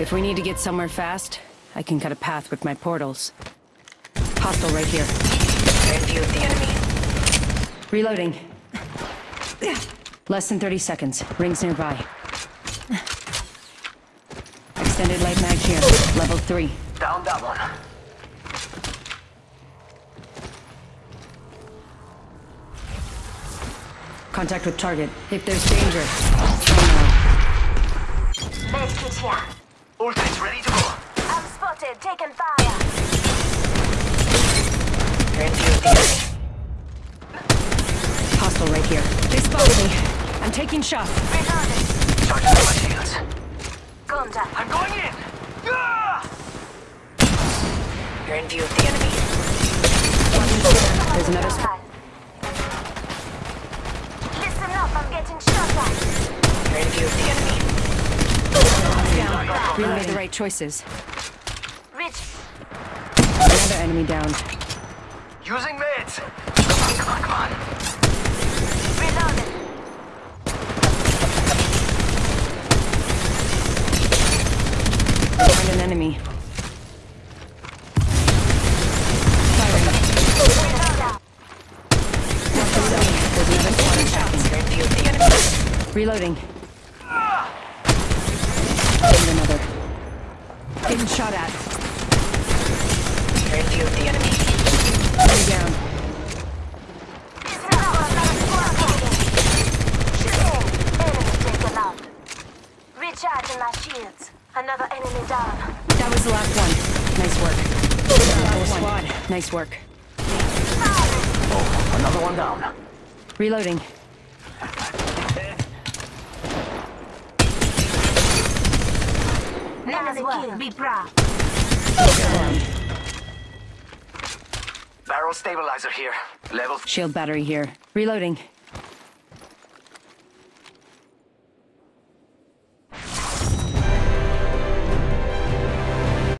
If we need to get somewhere fast, I can cut a path with my portals. Hostile right here. View of the enemy. Reloading. Less than 30 seconds. Rings nearby. Extended light mag here. Level 3. Down that one. Contact with target. If there's danger, me. Medkit here. Ultimate's ready to go. I'm spotted. Taking fire. In view of the enemy. Hostile right here. They spotted me. I'm taking shots. Reloading. Charging up my shields. Contact. I'm going in! You're in view of the enemy. There's another sp- Listen up. I'm getting shot at. You're in view of the enemy. We made the right choices. Rich. Another enemy down. Using meds! Come on, come on, come on. Reloading. Find an enemy. Firing. Reload out. There's another squad attacking. You're in view of the enemy. Reloading. And another. Getting shot at. You're in view of the enemy. Enemy down. Listen up. A squad moving. Shooting. Enemy taken out. Recharging my shields. Another enemy down. That was the last one. Nice work. Whole squad. Nice work. Oh, another one down. Reloading. Enemy kill. Be proud. Barrel stabilizer here. Level Shield battery here. Reloading.